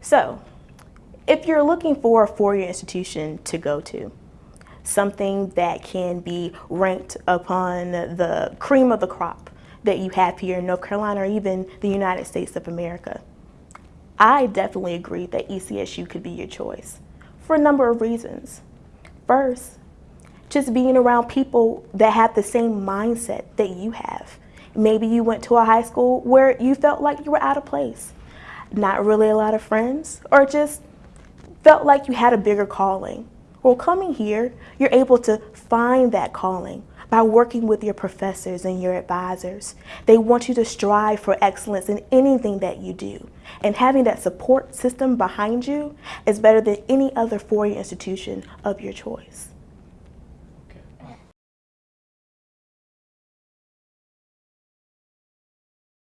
So, if you're looking for a four-year institution to go to, something that can be ranked upon the cream of the crop that you have here in North Carolina or even the United States of America, I definitely agree that ECSU could be your choice for a number of reasons. First, just being around people that have the same mindset that you have. Maybe you went to a high school where you felt like you were out of place, not really a lot of friends, or just felt like you had a bigger calling. Well, coming here, you're able to find that calling by working with your professors and your advisors. They want you to strive for excellence in anything that you do. And having that support system behind you is better than any other four-year institution of your choice.